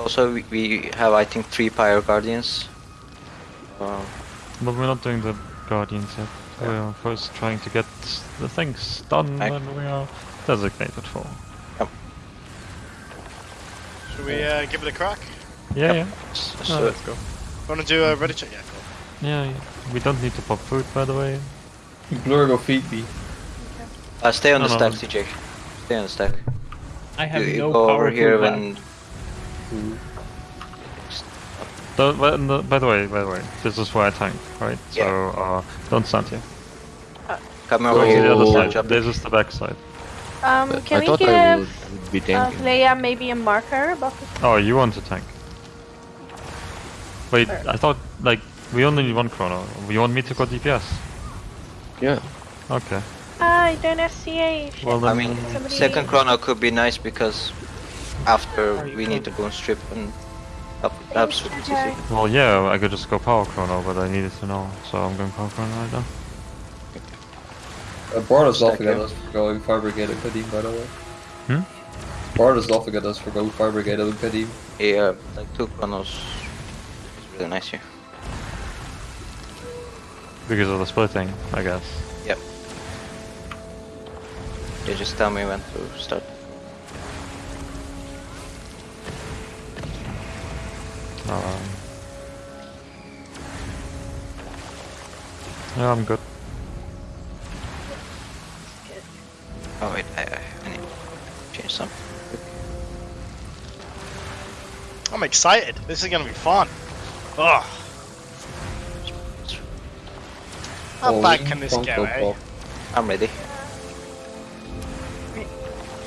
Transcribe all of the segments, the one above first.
Also, we, we have, I think, three Pyre Guardians. Uh, But we're not doing the Guardians yet. We're first trying to get the things done I- that we are designated for. Should we uh, give it a crack? Yeah, yeah. s- No, so, let's go. Want to do a ready check? Yeah, cool. Yeah, yeah. We don't need to pop food, by the way. Blur go feed me. uh, stay on No, the no. stack, TJ. Stay on the stack. I have you, you no go power over here food when. The, by, the- by the way, by the way, this is where I tank, right? So uh, don't stand here. Come over to here. the other side. This is the back side. Um, But can I we give I would, would be uh, tanking. Leia maybe a marker above Oh, you want to tank? Wait, I thought like we only need one chrono. You want me to go DPS? yeah. Okay. I don't have CA. shit. Well I mean, Somebody- second chrono could be nice because after we need to go boon strip and up, absolutely Okay. well, yeah, I could just go power chrono, but I needed to know, so I'm going power chrono right now. Uh, Bard is Stack laughing at us for going Fire Brigade and Qadim, by the way. Hmm? Bard is laughing at us for going Fire Brigade and Qadim. Yeah, like two chronos is really nice here. Because of the splitting, I guess. Yep. Yeah, just tell me when to start. Um, yeah, I'm good. Oh wait, I, I, I need to change some. I'm excited. This is gonna be fun. Ugh. How Holy bad can this Funko go, eh? I'm ready.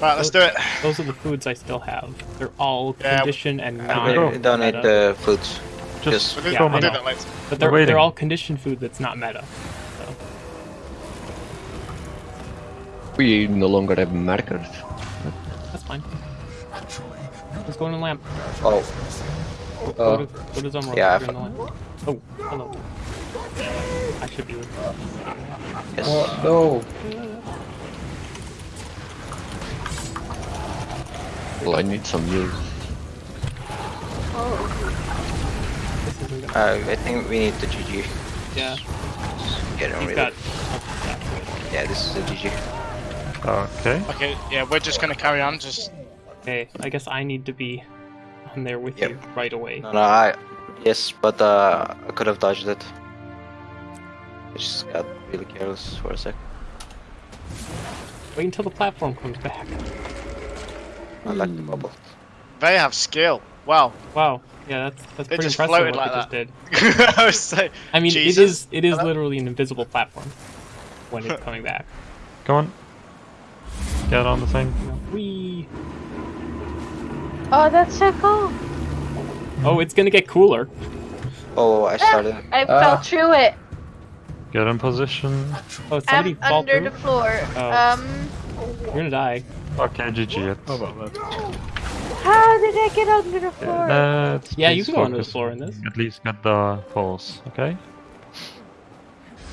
Right, let's do it. Those are the foods I still have. They're all Yeah. conditioned and I not. go. don't- don't the foods. Just Just Yeah, go we'll I know. that later. But they're, they're all conditioned food that's not meta. So. We no longer have markers. That's fine. Let's go in the lamp. oh, Go Uh, to, go to Zommoros. yeah, You're in the lamp. Oh, hello. I should be with yes. What? No. Well, I need some news. Oh. Uh, I think we need the GG. Yeah, Get on with got. it. Yeah, this is the GG. okay. Okay, yeah, we're just gonna carry on. Just Okay, I guess I need to be on there with Yep. you right away. No, no, I. Yes, but uh, I could have dodged it. I just got really careless for a sec. Wait until the platform comes back. I like the bubble. they have skill. Wow. Wow. Yeah, that's that's They pretty just impressive floated what like they that. just did. I was saying, I mean, Jesus. it is it is literally an invisible platform when it's coming back. Come on. Get on the thing. We. Oh, that's so cool. Oh, it's gonna get cooler. Oh, I started. I Ah. fell through it. Get in position. Oh, somebody I'm under through. the floor. Oh. Um, You're gonna die. Okay, GG it. how did I get under the floor? Let's Yeah, you please can go under the floor in this. At least get the pulse, okay?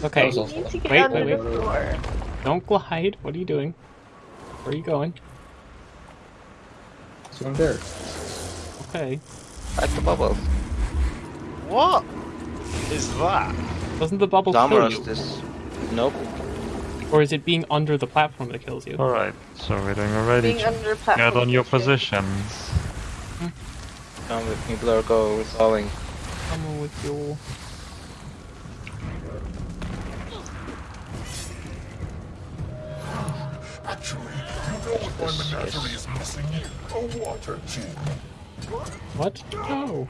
Okay, was I also- need to get Wait, wait, wait. don't glide. What are you doing? Where are you going? So I'm there. Okay. Like the bubble. what is that? Doesn't the bubble kill you? this. Nope. Or is it being under the platform that kills you? Alright, so we're doing a ready Being under platform. Get on your is good. positions. Come with me, Blur. Go. We're going. Come on with your. This, yes. What? No.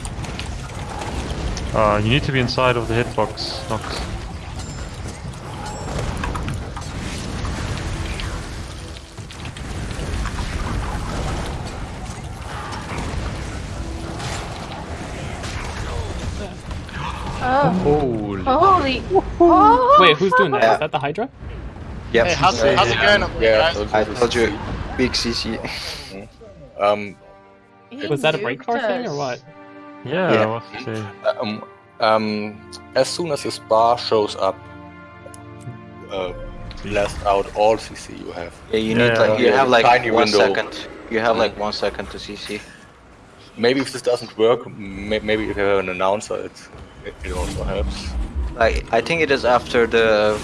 Uh, you need to be inside of the hitbox, Nox. Oh, Holy. holy. Oh, Wait, who's doing that? Is Yeah. that the Hydra? Yep. Hey, how's, how's it going up there, Yeah, guys? I told you. Big CC. Um, He Was that a break bar nuked thing or what? Yeah, Yeah. what's the... um, um, as soon as this bar shows up, uh, blast out all CC you have. Yeah, you need yeah, like you have like tiny one window. second. You have like one second to CC. Maybe if this doesn't work, maybe if you have an announcer, it it, it also helps. Like I think it is after the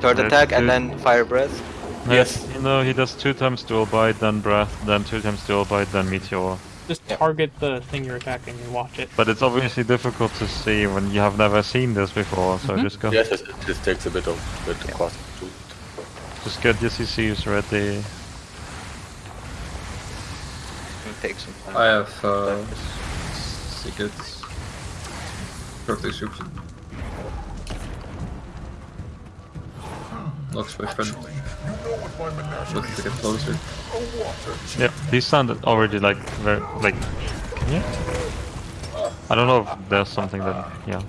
third Yeah, attack two- and then fire breath. Yes. No, he does two times dual bite, then breath, then two times dual bite, then meteor. Just Yep. target the thing you're attacking and watch it. But it's obviously difficult to see when you have never seen this before, so Mhm. just go. Yes, it, it just takes a bit of bit of cost to. Just get your CCs ready. It takes some time. I have uh, tickets. Perfect description. Looks my friend. Looking a get closer. Yeah, these sound already like very like. Can you? I don't know if there's something that yeah.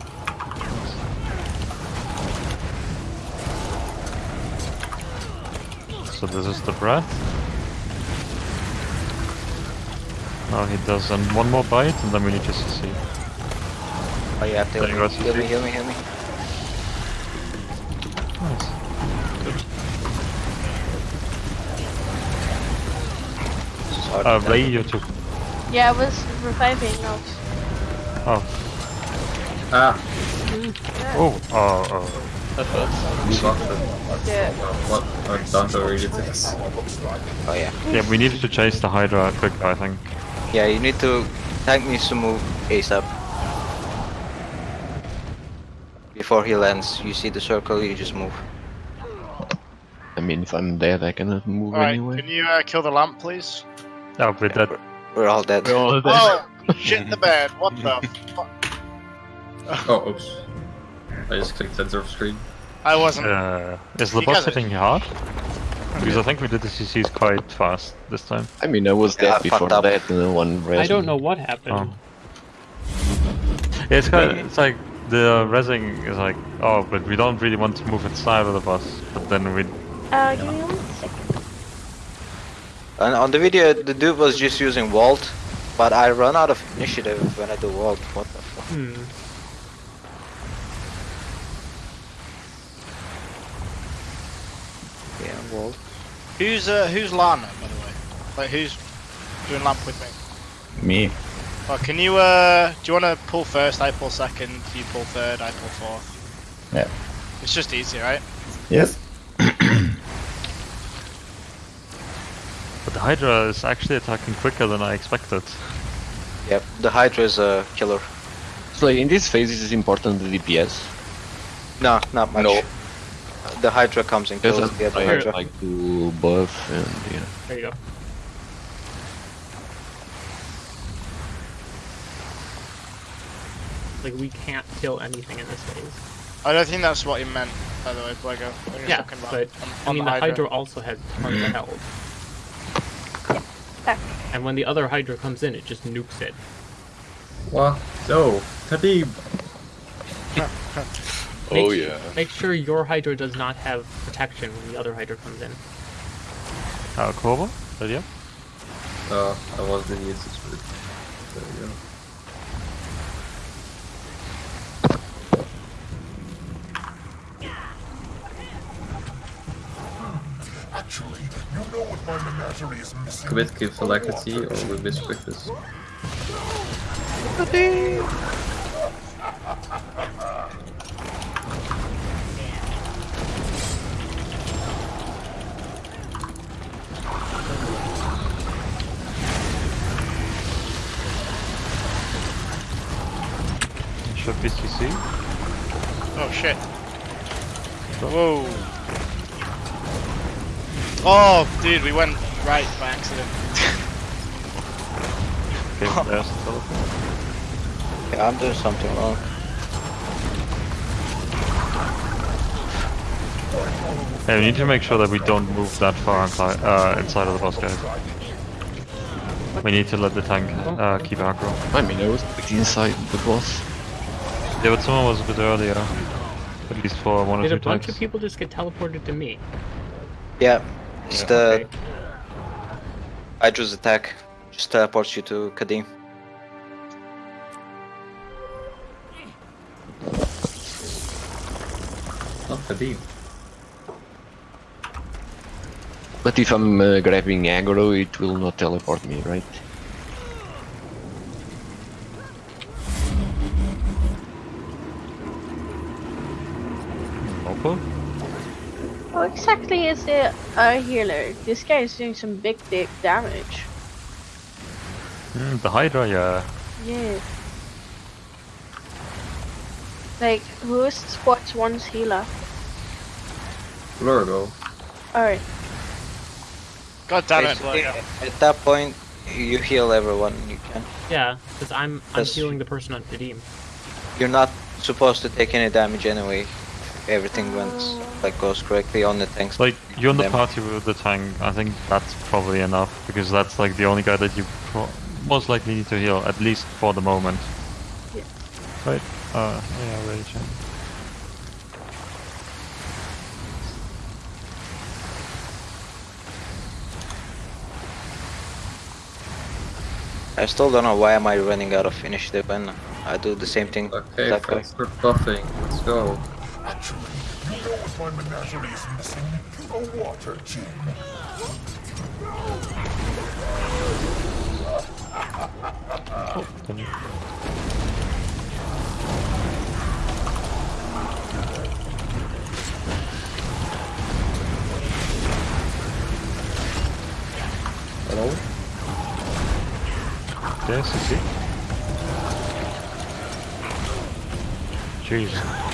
So this is the breath. Now he does and one more bite and then we need to CC. Oh yeah, There you go, heal me, heal me, heal me. Nice. Sorry, Uh, Ray, you took. Yeah, I was reviving now. Oh, Ah! oh, oh, oh. Move off the. Yeah. What? I'm done already to this. Oh yeah. Yeah, we need to chase the Hydra quick, I think. Yeah, you need to tank needs to move ASAP. Before he lands, you see the circle, you just move. I mean, if I'm dead, I cannot move Alright, anyway. can you uh, kill the lamp, please? Oh, with that. We're all dead. Oh, shit in the bed. What the fuck? Oh, oops. I just clicked center of screen. I wasn't. Uh, is the You boss guys are- hitting hard? Because I think we did the CCs quite fast this time. I mean, I was Yeah, I before that, and then one I don't know what happened. Oh. Yeah, it's kind of, it's like the resing is like, oh, but we don't really want to move inside of the bus. But then we, Uh, give me one second. And on the video, the dude was just using Vault, but I run out of initiative when I do Vault. What the fuck? Hmm. Yeah, Vault. Who's uh, who's Lana, by the way? Like, who's doing lamp with me? Me. Oh, can you uh, do you want to pull first? I pull second. You pull third. I pull fourth. Yeah. It's just easy, right? Yes. but the Hydra is actually attacking quicker than I expected. Yep, the Hydra is a killer. So in this phase, is important the DPS? No, not much. No. The Hydra comes and Because kills the other I Hydra. like to buff and yeah. There you go. Like we can't kill anything in this phase. I don't think that's what he meant, by the way, Blego. when he was Yeah, but I mean the Hydra also has tons of health. Yeah. And when the other Hydra comes in, it just nukes it. What? No! Khabib! Make Oh yeah. Make sure your Hydra does not have protection when the other Hydra comes in. Uh, Korva? That you? Uh, I wasn't the easiest route. There we go. Actually, you know what my menagerie is missing. Commit gives alacrity or we miss quickness. Should be CC. Oh shit. Whoa. Oh, dude, we went right by accident. Okay, there's the teleport. Yeah, I'm doing something wrong. Yeah, we need to make sure that we don't move that far inside, uh, inside of the boss, guys. We need to let the tank uh, keep aggro. I mean, I was inside the boss. Yeah, but someone was a bit earlier. At least for one or two Did a bunch tanks. of people just get teleported to me? Yeah, just yeah, uh, okay. Hydra's attack. Just uh, teleports you to Qadim. Oh, Qadim. But if I'm uh, grabbing aggro, it will not teleport me, right? Exactly is the uh, healer? This guy is doing some big, big damage. Mm, the Hydra, yeah. Yeah. Like, who's sports one's healer? Blur though. Alright. God damn it, Basically, at that point, you heal everyone you can. Yeah, because I'm I'm healing the person on Redeem. You're not supposed to take any damage anyway. Everything went like goes correctly on the tanks. Like, you're in the Them. party with the tank, I think that's probably enough, because that's like the only guy that you pro most likely need to heal, at least for the moment. Yeah. Right? Uh, yeah, ready, Chen. I still don't know why am I running out of initiative when I do the same thing. Okay, that guy. buffing. Let's go. Actually, you know what my menagerie is missing? A water. Then you- Hello? Yes, you see? Jeez.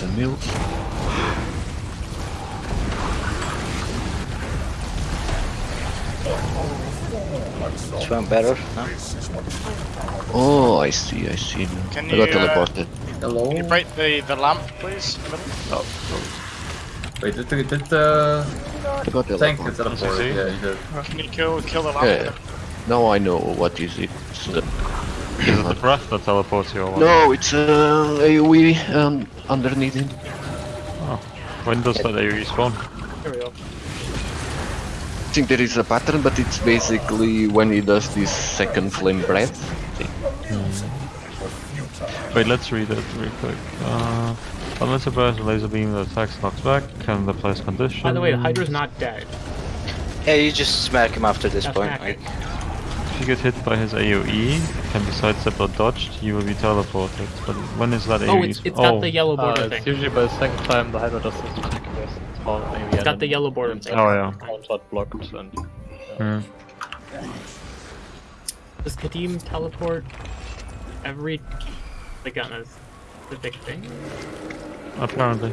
Some milk. This one better. No? Oh, I see, I see. Can I got you, uh, teleported. Hello? Can you break the, the lamp, please? in the middle? Oh, Wait, did, did, did uh, I got tank get teleported. teleported? Yeah, you did. Can you kill kill the lamp? Yeah. Now I know what is it. It's, uh, is it the breath that teleports you or no, it's uh, AoE um, underneath it. When does that AoE spawn? There we go. I think there is a pattern, but it's basically when he does this second flame breath. Wait, let's read it real quick. Uh, unless a burst laser beam that attacks knocks back, can the place condition. By the way, Hydra's not dead. Yeah, you just smack him after this That's point. Smacking. Like, If you get hit by his AoE, can be sidestepped or dodged, you will be teleported. But when is that AoE? Oh, it's, it's got oh. the yellow border Uh, thing. it's usually by the second time the Hydra does this attack, there's small maybe It's got the yellow border thing. Oh, yeah. Onslaught blocked and Hmm. Does Qadim teleport every like on a specific thing? Apparently.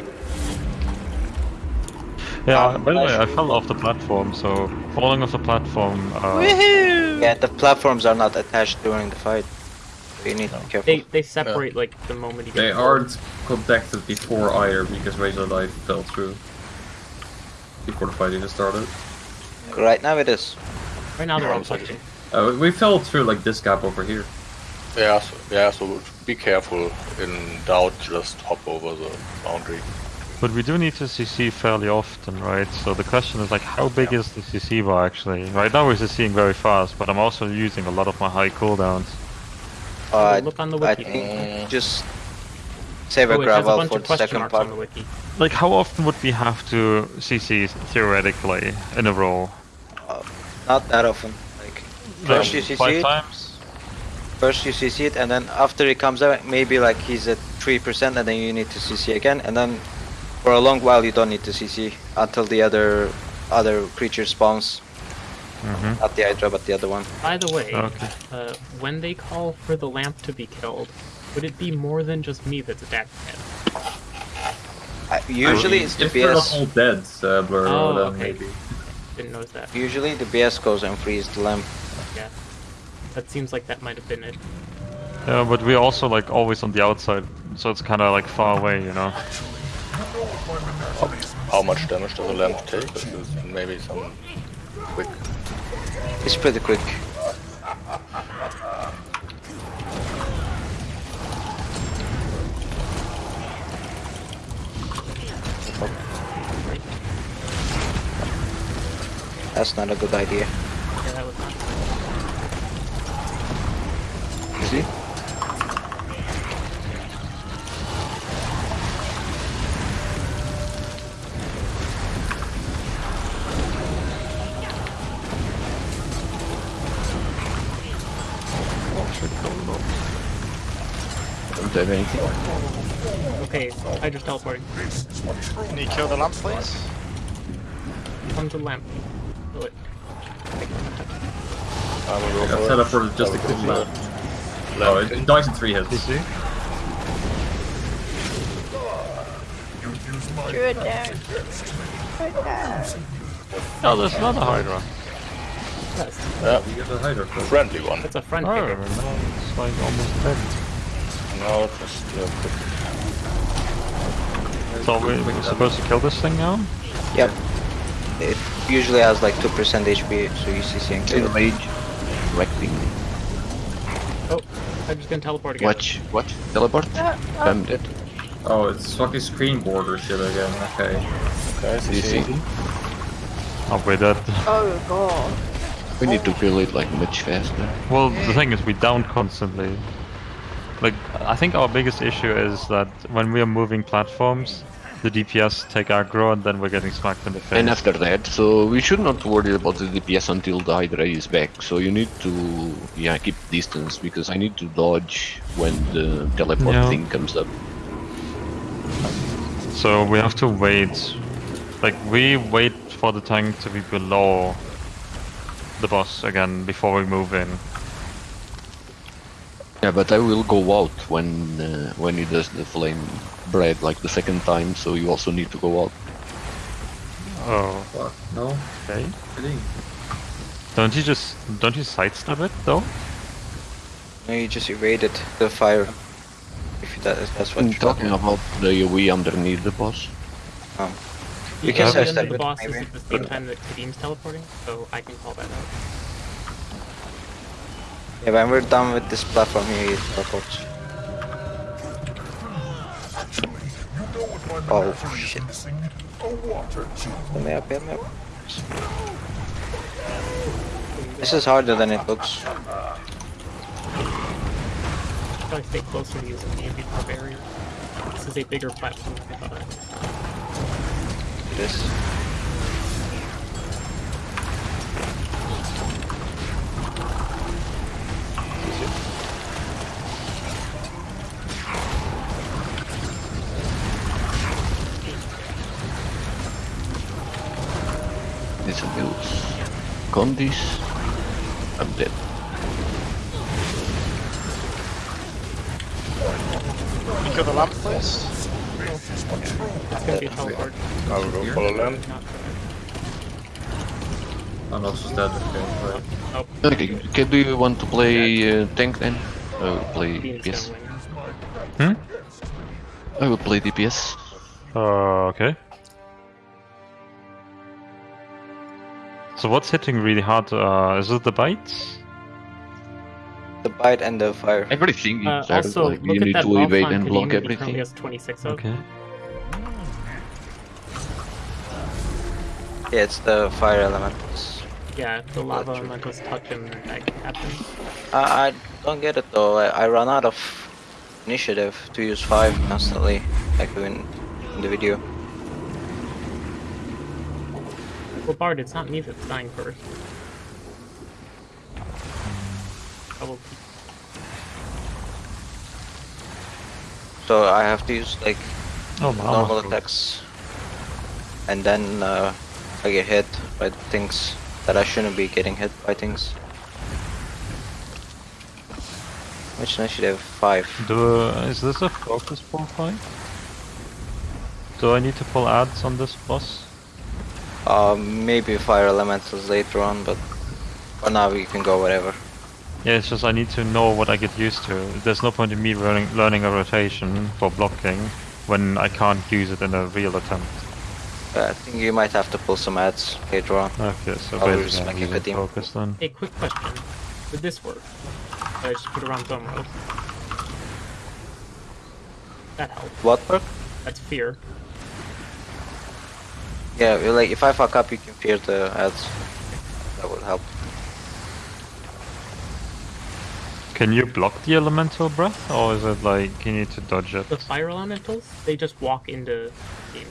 Yeah, by the way, I fell off the platform, so falling off the platform. Uh, yeah, the platforms are not attached during the fight. So you need to be careful. They they separate like the moment you get They killed. aren't connected before either because Razor Light fell through. Before the fight even started. Right now it is. Right now they're all Yeah, touching. Uh, we fell through like this gap over here. Yeah, so, yeah, so be careful. In doubt, just hop over the boundary. But we do need to CC fairly often, right? So the question is like, how big is the CC bar actually? Right now we're CCing very fast, but I'm also using a lot of my high cooldowns. Uh, look on the I wiki. think just save a Oh, it a gravel bunch for the second marks part. the. Like, how often would we have to CC theoretically in a row? Not that often. Like first you CC five it, times. first you CC it, and then after it comes out, maybe like he's at three percent, and then you need to CC again, and then for a long while you don't need to CC until the other other creature spawns. Mm-hmm. Not the Hydra, but the other one. By the way, Okay. uh, when they call for the lamp to be killed, would it be more than just me that's attacking it? Uh, usually it's the if they're BS. all dead, uh, Blur, Oh, then okay. maybe. Didn't notice that. Usually the BS goes and frees the lamp. Yeah. That seems like that might have been it. Yeah, but we're also like always on the outside, so it's kind of like far away, you know. How much damage does a lamp take? Maybe some quick. It's pretty quick. That's not a good idea. Yeah, that was not. See? Don't anything. Okay, I just teleporting. Can you kill the lamp, please? Come to the lamp. Kill it. I will go I got for teleported just I to will kill go that. for Oh, lamp. it dies in three hits. CC? You use my Druid there. Druid there. Oh, there's another Hydra. Yes, Yeah, You get a Hydra friendly one. that's a friend Oh, it's like almost dead. No, it was uh, quick. So we, we're supposed to kill this thing now? Yep. It usually has like 2% HP, so you CC and kill it. Enrage. Wrecking. Oh, I'm just gonna teleport again. Watch. What? Teleport? Uh, uh, I'm dead. Oh, it's fucking screen border shit again. Okay. Okay, You see? CC. Oh, we're dead. oh god. We need to kill it like much faster. Well, the thing is, we down constantly. Like, I think our biggest issue is that when we are moving platforms, the DPS take aggro and then we're getting smacked in the face. And after that, so we should not worry about the DPS until the Hydra is back. So you need to, yeah, keep distance because I need to dodge when the teleport Yeah. thing comes up. So we have to wait. Like, we wait for the tank to be below the boss again before we move in. Yeah, but I will go out when uh, when he does the flame bread like the second time. So you also need to go out. Oh, Fuck. No. okay. Kidding. Don't you just don't you sidestep it though? No, you just evaded the fire. If that is, that's what I'm you're talking about the AoE underneath the boss. You You can can say the the it, boss is maybe. at the same time that Qadim's teleporting, so I can call that out. Yeah, when we're done with this platform here. You what Oh, shit. is missing? A water. Help me up, help me up. This is harder than it looks. Probably stay closer to using the ambient barrier. This is a bigger platform than I thought. This Condis. I'm dead. Can you kill the lamp, please? It's gonna be a. I will go for the lamp. Not I'm also dead. Okay. Right. Okay, can do you want to play uh, tank then? I will play DPS. gonna. Hmm? I will play DPS. Uh, okay. So what's hitting really hard? Uh, is it the bites? The bite and the fire. Everything Uh, is there, also, like, look you at need that to buff evade and block that he everything. has 26 of. Okay. Yeah, it's the fire elementals. Yeah, the lava elementals touch him, then that happens. I, I don't get it though. I, I run out of initiative to use five constantly, like in, in the video. Well, Bard, it's not me that's dying first. I will So I have to use like Oh, normal armor's attacks, and then uh, I get hit by things that I shouldn't be getting hit by things. Which initiative? Five. Do uh, is this a focus pull fight? Do I need to pull ads on this boss? Uh, maybe fire elementals later on, but for now we can go whatever. Yeah, it's just I need to know what I get used to. There's no point in me learning learning a rotation for blocking when I can't use it in a real attempt. Uh, I think you might have to pull some ads later on. Okay, so I'll basically just I'm make it using a team. focus then. Hey, quick question. Would this work? I just put around dome rails. That helps. What work? That's fear. Yeah, like if I fuck up, you can fear the ads. That would help. Can you block the elemental breath, or is it like you need to dodge it? The fire elementals, they just walk into the game.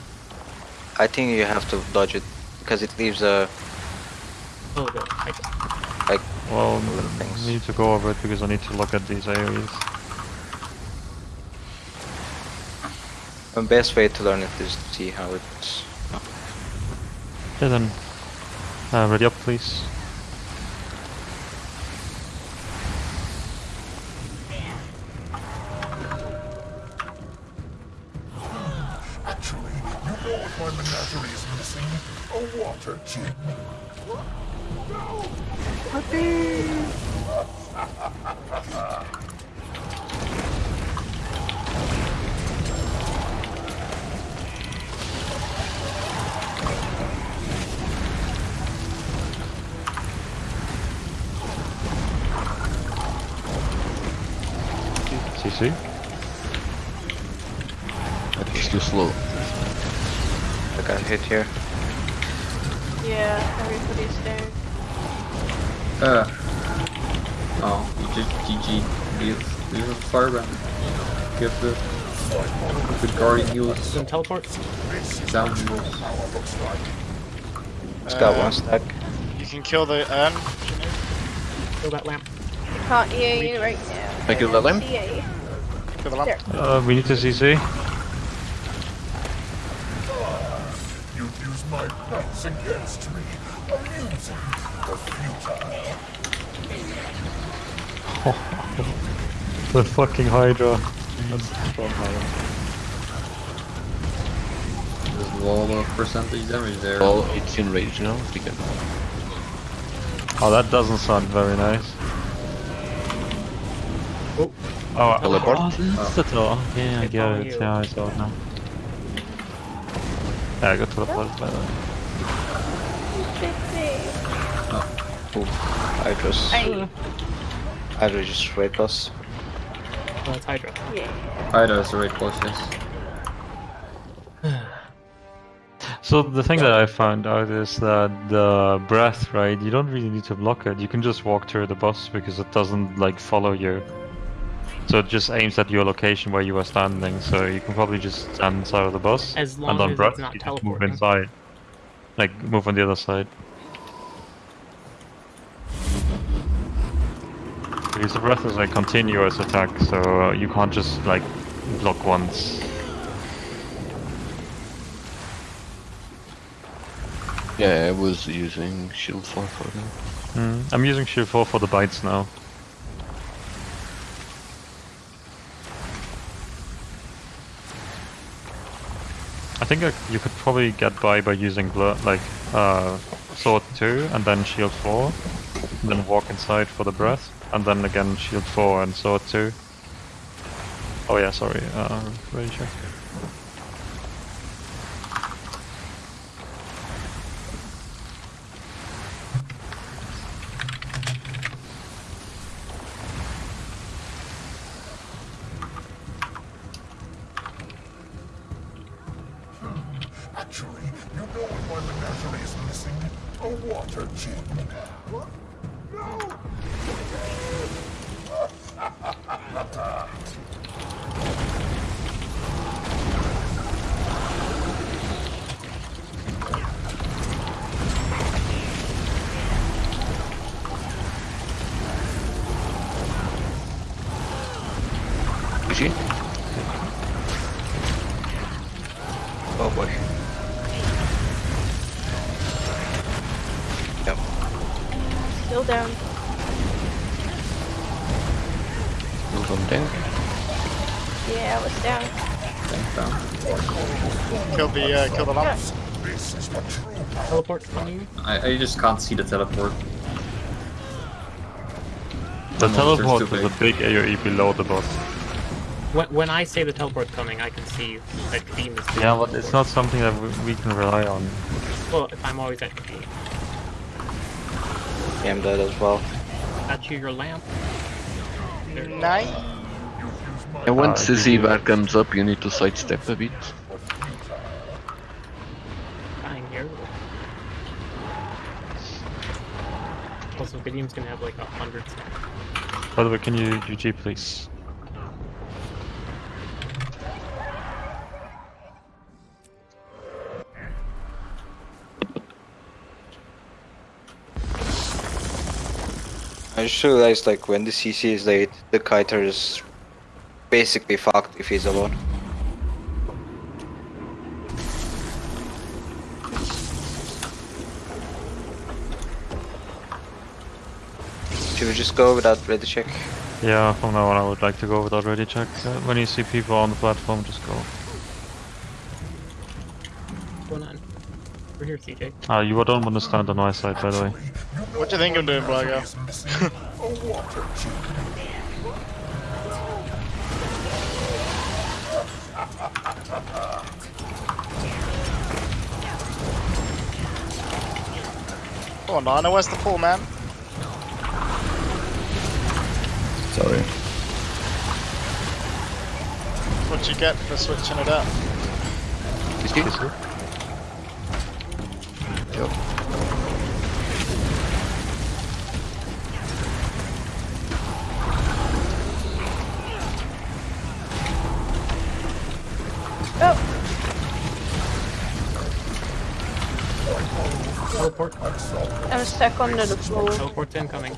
I think you have to dodge it because it leaves a Oh, the I, like Well, things. I need to go over it because I need to look at these areas. The best way to learn it is to see how it's. Okay then. Uh, ready up, please. Actually, you know what my menagerie is missing? A water djinn. CC. That was too slow. I got hit here. Yeah, everybody's there. Uh. Oh, you just GG. Leave, leave a firebrand. Give the the guardian heals Some teleport. down heals. It's got Uh, one stack. You can kill the urn. Kill that lamp. Can't EA you right now. I kill the lamp? EA. Kill the lamp. Uh, we need to CC. You'd use my pets against me. Amusing, but futile. The fucking Hydra. There's a lot of percentage damage there. Well, it's in rage now. Oh, that doesn't sound very nice. Oh. Oh, Teleport? Oh, that's the door. Yeah, I It's get it. you. Yeah, I saw it now. Yeah, I got teleported by that. Hydra's. Hey. Hydra oh, just weight loss. Oh, it's Hydra. Yeah. Ida is the right close, yes. So the thing that I found out is that the breath, right? You don't really need to block it. You can just walk through the boss because it doesn't like follow you. So it just aims at your location where you are standing. So you can probably just stand inside of the bus As long and on as breath it's not you just move inside, like move on the other side. Because the breath is a continuous attack, so you can't just like block once. Yeah, I was using shield 4 for that. Mm, I'm using shield 4 for the bites now. Think I, you could probably get by by using like uh, sword 2 and then shield 4, and then walk inside for the breath, and then again shield 4 and sword 2. Oh yeah, sorry, uh, ready check. This is the true Teleport's coming. I, I just can't see the teleport. The monster's teleport too is a big AoE below the boss. When, when I say the teleport's coming, I can see that beam is Yeah, but it's not something that we, we can rely on. Well, if I'm always at B. Yeah, I'm dead as well. That's you, your lamp. There. Nine. And once Uh, the Z-bar comes up, you need to sidestep a bit. Dying here. Also, Vidium's gonna have like a hundred stacks. By the way, can you GG please? I just realized like when the CC is late, the kiter is basically fucked if he's alone. Should we just go without ready check? Yeah, from now on I would like to go without ready check. Uh, when you see people on the platform, just go. What's going on? We're here, CJ. Ah, you don't want to stand on my side, by the way. What do you think I'm doing, Blago? is missing a water. Come on, Nana, where's the pool, man? Sorry. What'd you get for switching it up? You see? Yep. Oh, Teleport. I'm stuck under the floor. Teleport's incoming.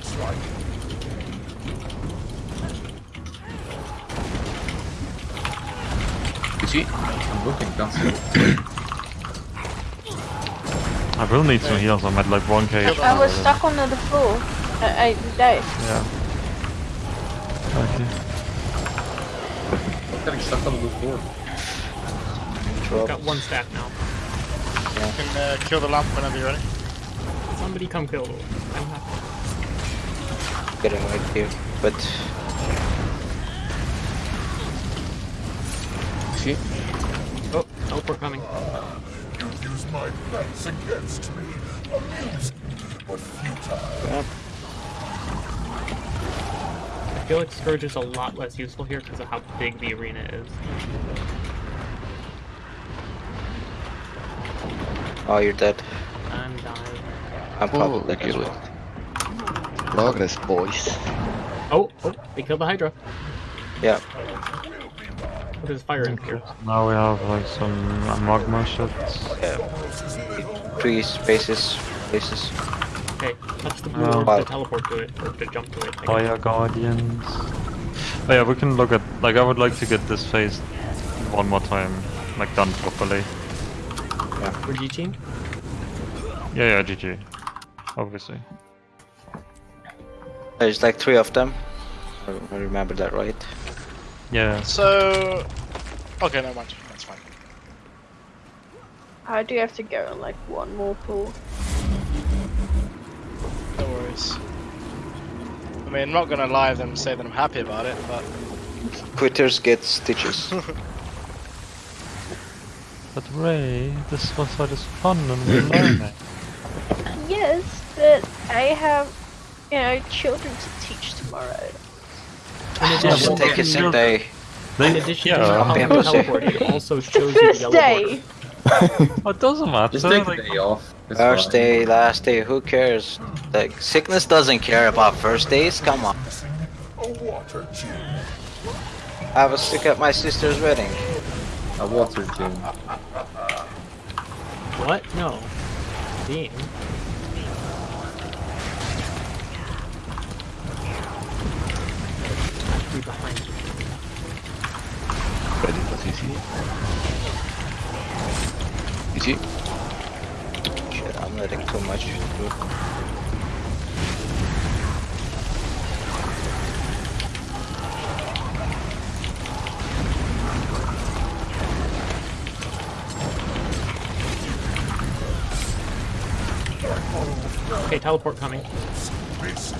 See? I'm looking, can't. I will need some heals, I'm at like 1k. I was stuck under the floor. I, I died. Yeah. Okay. I'm getting stuck on the floor. We've got one stack now. You can uh, kill the lamp whenever you're ready. Somebody come kill. I'm happy. Getting right here, but You see? Oh, oh teleport coming. You use my plans against me. Amusing, but futile. I feel like Scourge is a lot less useful here because of how big the arena is. oh, you're dead. I'm dying. I'm Oh, probably we dead as kill well. it. Progress, boys. Oh, oh, they killed the Hydra. Yeah, What is fire in here? Now we have like some magma shit. yeah. Three spaces, places. Okay, touch the blue Oh. orb to teleport to it, or to jump to it. I guess. Fire Guardians. Oh yeah, we can look at, like I would like to get this phase one more time, like done properly. For G-Team? Yeah, yeah, GG. Obviously. There's like three of them. I I remember that right. Yeah. So... Okay, no mind. That's fine. I do have to go in like one more pool. No worries. I mean, I'm not gonna lie to them and say that I'm happy about it, but... Quitters get stitches. But Ray, this was what is fun and we're learning. Yes, but I have, you know, children to teach tomorrow. In Just addition, take a sick day. in addition to Yeah. how Yeah. teleport, it also shows you the first yellow day. border. Oh, it doesn't matter. Just take a like, day off. It's First fine. day, last day, who cares? Like, sickness doesn't care about first days, come on. Missing a water tube. I was sick at my sister's wedding. A water gym. What? No. Dean. Be behind you. Ready for CC? You? Shit, I'm letting too much through. Okay, teleport coming.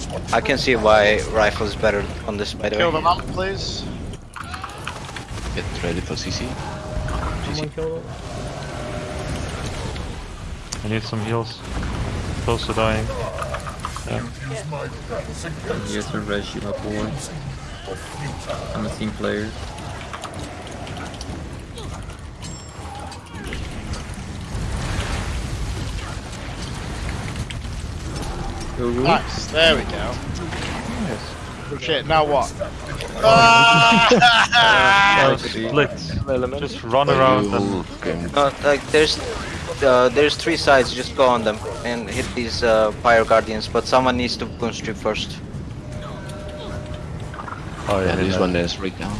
This is what I can see why rifle is better on this, by the Kill the way. lamp, please. Get ready for CC. Someone kill it. I need some heals. Close to dying. use my plans against Here's a Reggie boy. I'm a team player. Go Ruth. Nice, there we go. Shit, now what? Uh, Ah! split. Just run around and You can No, like, there's uh, there's three sides, just go on them and hit these uh, fire guardians, but someone needs to boon strip first. Oh Yeah, yeah, this one is right now.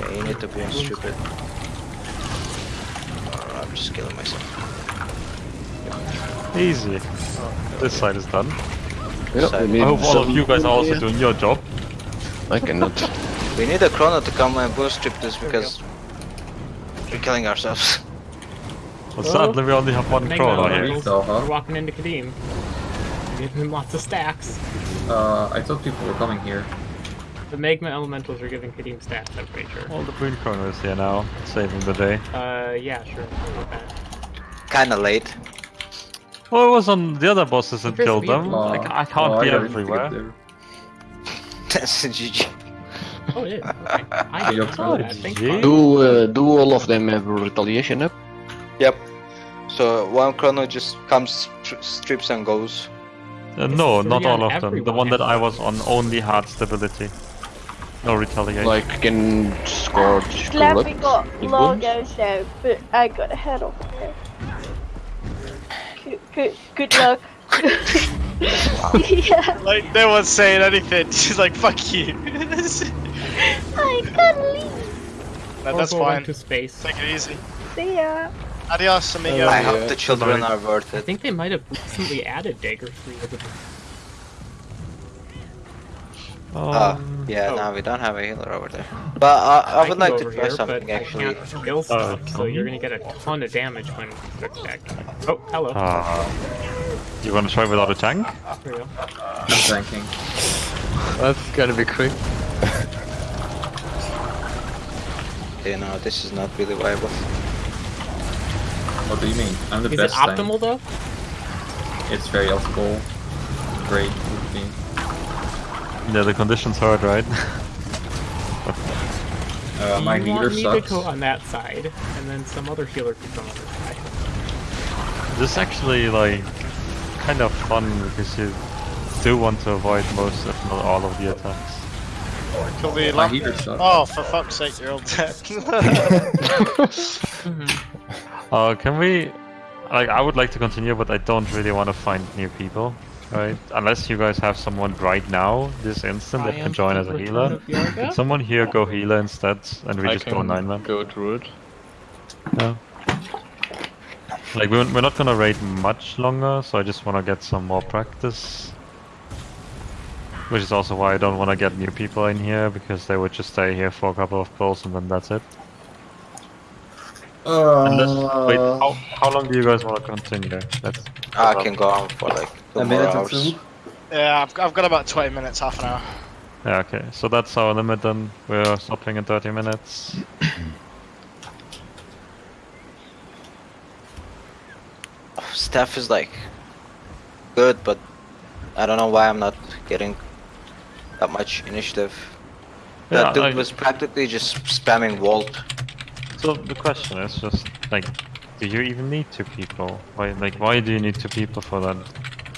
Yeah, you need to be stupid. Oh, I'm just killing myself. Easy. This side is done. Yeah, I hope all of you guys are also yeah. doing your job. I cannot. We need a chrono to come and boon strip this because we're killing ourselves. Well, sadly, we only have one Magma chrono here. elementals So, huh? are walking into Qadim. Giving him lots of stacks. Uh, I thought people were coming here. The magma elementals are giving Qadim stacks, I'm pretty sure. All the green chrono is here now, saving the day. Uh, yeah, sure. Kinda late. Well, it was on the other bosses that Chris, killed we- them. Like, I can't oh, be already figured everywhere. That's a GG. Oh, yeah. Okay. I didn't Yup. know that. Thanks, GG. Do uh, do all of them have retaliation up? Yep. So one chrono just comes, stri- strips and goes. Uh, no, not all of them. The one that I was on only had stability. No retaliation. Like can scorch Glad we got with wounds? logos though, but I got a head off there. Good, good, good luck. yeah, Like, no one's saying anything. She's like, fuck you. I gotta leave. no, that's fine. to space. Take it easy. See ya. Adios, amigo. I hope the children are worth it. I think they might have recently added Dagger 3 as a Uh, Um, yeah, oh. no, we don't have a healer over there. But uh, I would like to try here, something but actually. I can't kill stuff, so you're gonna get a ton of damage when you quick attack. Oh, hello. uh, you wanna try without a tank? There go. I'm tanking. That's gonna be quick. You know, this is not really viable. What do you mean? I'm the Is it best tank. optimal though? It's very optimal. Great with me. Yeah, the conditions hard, right? Uh, my you healer want me to go on that side, and then some other healer could come on this side. this is actually like kind of fun because you do want to avoid most, if not all, of the attacks. Kill the My lamp. healer sucks. Oh, for fuck's sake, you're all dead. Uh, can we? Like, I would like to continue, but I don't really want to find new people, right? Unless you guys have someone right now, this instant, that can am join as a healer. Can someone here go healer instead, and we I just go nine man? go through it. Yeah. Like we're, we're not gonna raid much longer, so I just want to get some more practice. Which is also why I don't want to get new people in here, because they would just stay here for a couple of pulls and then that's it. Unless, wait, Uh, how, how long do you guys want to continue? That's, I can go on for like a more minute or hours. two. yeah, I've, I've got about 20 minutes, half an hour. Yeah, okay, so that's our limit then. We're stopping in 30 minutes. Staff is like good, but I don't know why I'm not getting that much initiative. That Yeah, dude I- was practically just spamming Vault. So the question is just like, do you even need two people? Why, like, why do you need two people for that?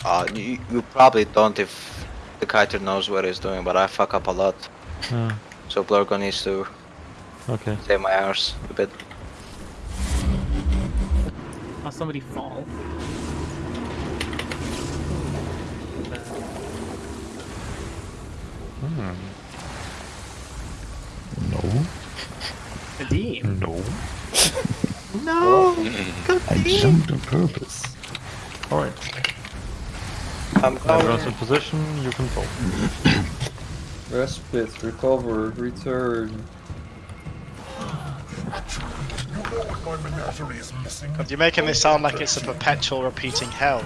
Uh, you, you probably don't if the kiter knows what he's doing, but I fuck up a lot. Yeah, So Blurgo needs to okay. save my hours a bit. Saw somebody fall. Hmm. No. Qadim. No. No! Oh. I jumped on purpose. Alright. I'm Everyone's in position, you can pull. Respite, recover, return. You know what my menagerie is missing? God, you're making this sound like it's a perpetual repeating hell.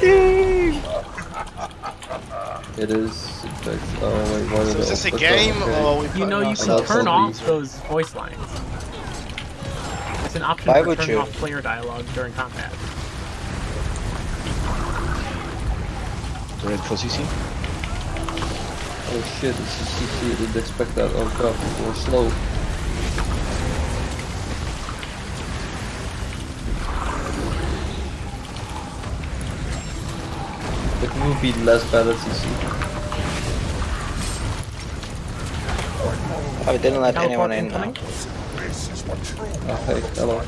It is, in fact. Oh wait, what So are is this a the- game okay. or You know, you can turn zombies. off those voice lines. It's an option Why for would turning you? off player dialogue during combat. Red for CC? Oh shit, it's a CC, I didn't expect that. Oh god, people are slow. It will be less bad at CC. I didn't let anyone in now. incoming? This is what true Oh hey, hello.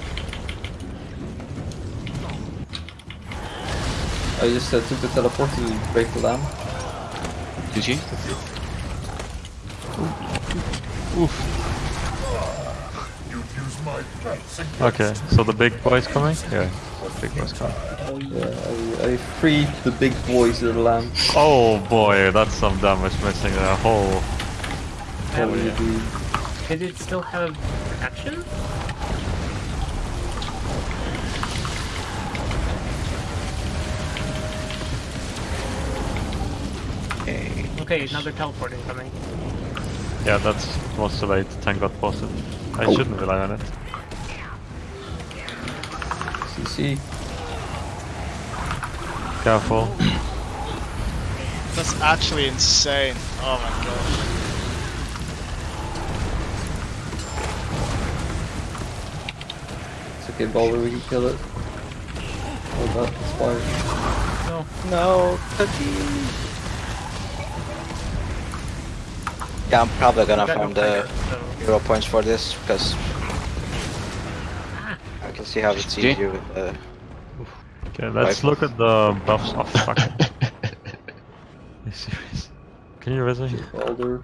I just uh, took the teleport to break the lamp. Did You'd use my pets against Okay, so the big boy's coming? Yeah, big boy's coming. Yeah, I, I freed the big boys of the land. Oh boy, that's some damage missing there. Oh, What will you do? Did it still have protection? Okay. Okay, another teleporting coming. yeah, that's was too late. Tank got posted. I oh. shouldn't rely on it. CC. Careful. That's actually insane. Oh my god. It's okay, Balder, we can kill it. Oh god, it's fire. No. No, cookie. Yeah, I'm probably gonna I've farm the fire, so- hero points for this because I can see how it's Okay. easier with the. Okay, let's look at the buffs. Oh fuck. Are you serious? Can you resume? Balder.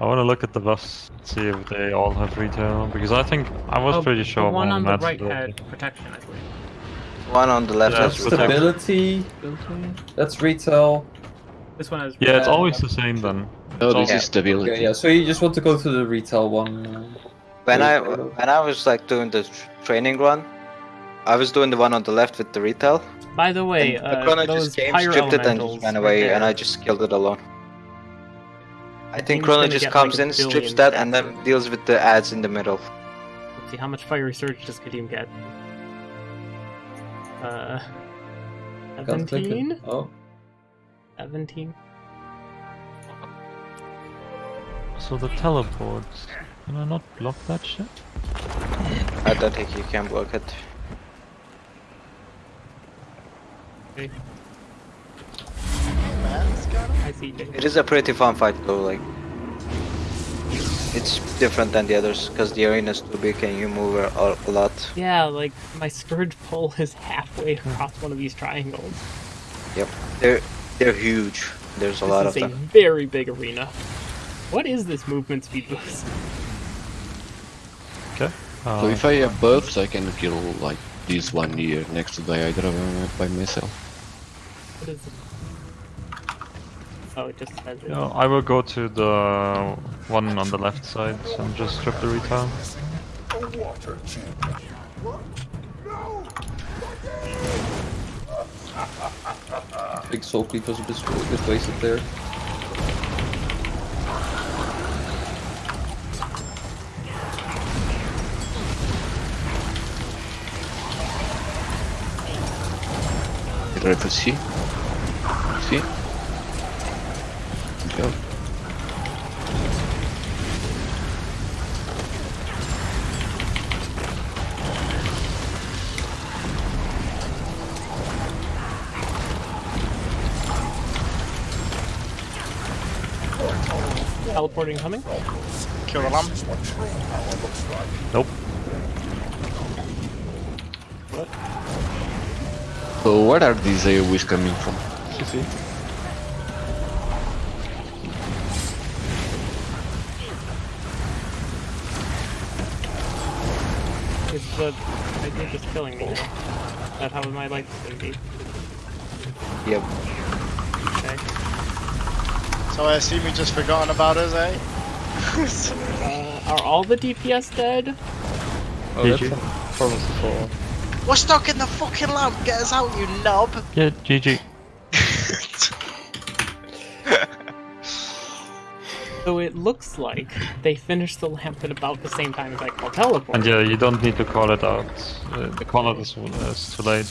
I want to look at the buffs, see if they all have retail, because I think I was Oh, pretty sure the one on the right ability. had protection, I believe. One on the left Yeah, has it's retail. Stability. That's retail. This one has. Yeah, it's always the same then. No, It's this all- is stability. Okay, yeah, so you just want to go to the retail one. When I Right, right. when I was like doing the training run, I was doing the one on the left with the retail. By the way, and uh, the Chrono just came, pyro stripped it, and elementals just ran right away, and. I just killed it alone. I think Thing's Chrono just comes like, in, strips that, and then of- deals with the ads in the middle. Let's see how much fiery surge does Qadim get. Uh, can't click it. 17? Oh, 17? So the teleport. Can I not block that shit? I don't think you can block it. Okay. Man's got him? I see. Jake. It is a pretty fun fight though, like. It's different than the others, because the arena is too big and you move a, a lot. Yeah, like my scourge pole is halfway across one of these triangles. Yep. They're they're huge. There's a This lot is of a very big arena. What is this movement speed boost? Okay. Uh, So if I have buffs, I can kill like this one here next to the Hydra by myself. What is it? Oh, it just says it. you know, I will go to the one on the left side and just strip the retail. a water champion. Big soul cleave was a bit, a bit wasted there. Ready for C? C? Go. Teleporting coming? Kill the lamp. Nope. What? So where are these uh, AoEs coming from? Is the idea just killing me now? Is that how my life is gonna be? Yep. Okay. So I assume you just forgotten about us, eh? Uh, are all the DPS dead? Oh, GG. that's a problem. We're stuck in the fucking lamp. Get us out, you knob. Yeah, GG. So it looks like they finished the lamp at about the same time as I call teleport. And yeah, you don't need to call it out. Uh, the call out is, is too late.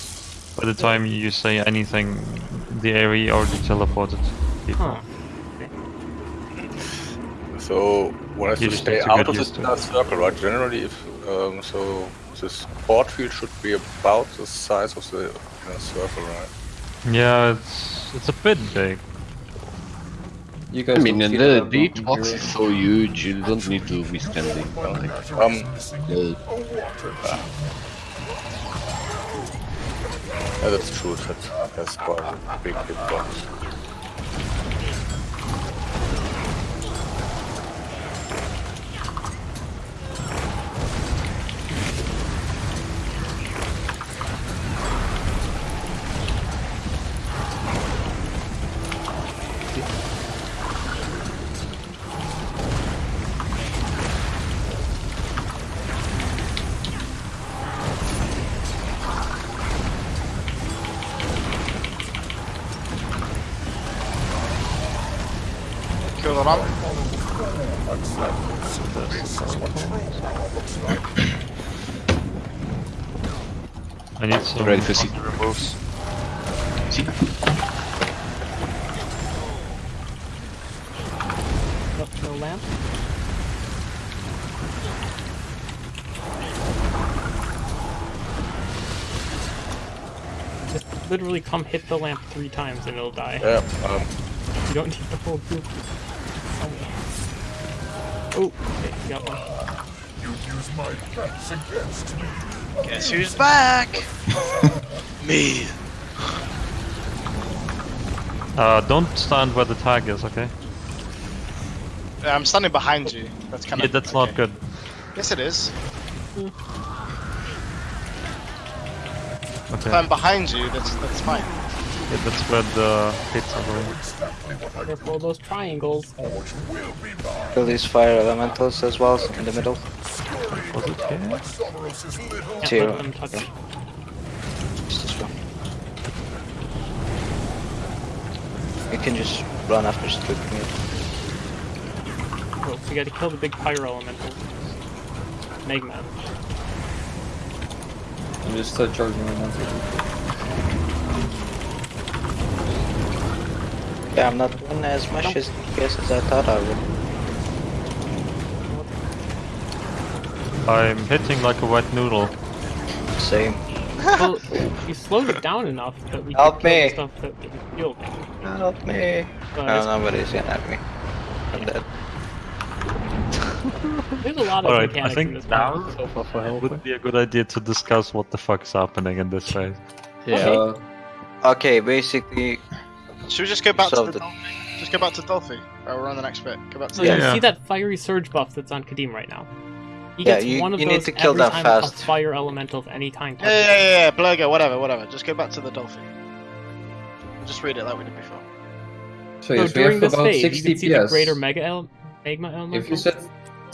By the time you say anything, the area already teleported people. Huh. So one has You to stay out of the used inner circle, right? Generally, if um, so, this port field should be about the size of the inner circle, right? Yeah, it's it's a bit big. You guys I mean, and the that beach from box here. is so huge, you don't need to be standing. Like, Um, A water champion. yeah, that's true. That's has quite a big hitbox. Literally come hit the lamp three times and it'll die. Yeah, um, You don't need the whole group. Oh, okay, you got one. You use my pets against me. Guess who's back? Me. Uh, don't stand where the tag is, okay? I'm standing behind you. That's kind Yeah, of. that's not good. Yes, it is. If I'm behind you, that's that's fine. yeah, that's where the hits are going. Exactly what Careful of those triangles. thought will. Kill these fire elementals as well in the middle. Was it here? Like Sonorous' Can't Zero. let them touch it. Just this one. You can just run after stripping it. Oh, we gotta kill the big pyro elemental. Magma. I'm just uh, charging my monster. Yeah, I'm not doing as much as DPS as I thought I would. I'm hitting like a wet noodle. Same. well, you slowed it down enough that we Help could me. the stuff that we killed. Help me. But No, nobody's gonna have me. I'm dead. There's a lot of Alright, I think in this now. So far for would be a good idea to discuss what the fuck is happening in this phase. Yeah. Uh, Okay, basically, Should we just go back to Solved the it. Just go back to Dulfy. Oh, we're on the next bit. Go back to So the you Yeah. see that fiery surge buff that's on Qadim right now. He Yeah, gets you- one of you need those to kill every that time fast. a fire elemental of any kind. Yeah, yeah, yeah, yeah, Blurgo, whatever, whatever. Just go back to the Dulfy. Just read it like we did before. so So yes, we during have this about phase, 6 you can see the greater mega ele- magma elemental. If you set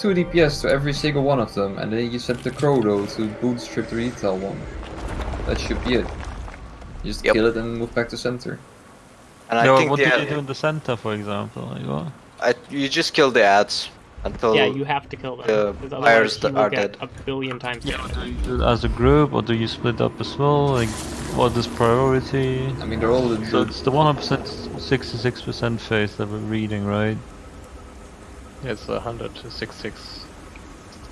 2 DPS to every single one of them, and then you set the Chrono to boon strip the retail one, that should be it. You just Yep. kill it and move back to center. and I Yeah, think what the, did you do in the center, for example? Like, what? I, you just kill the ads until yeah, you have to kill them. the because fires otherwise that are dead. a billion times. Yeah, do you do it as a group, or do you split up as well? Like, what is priority? I mean, they're all the, So it's the 100%, 66% phase that we're reading, right? It's 100 to 66.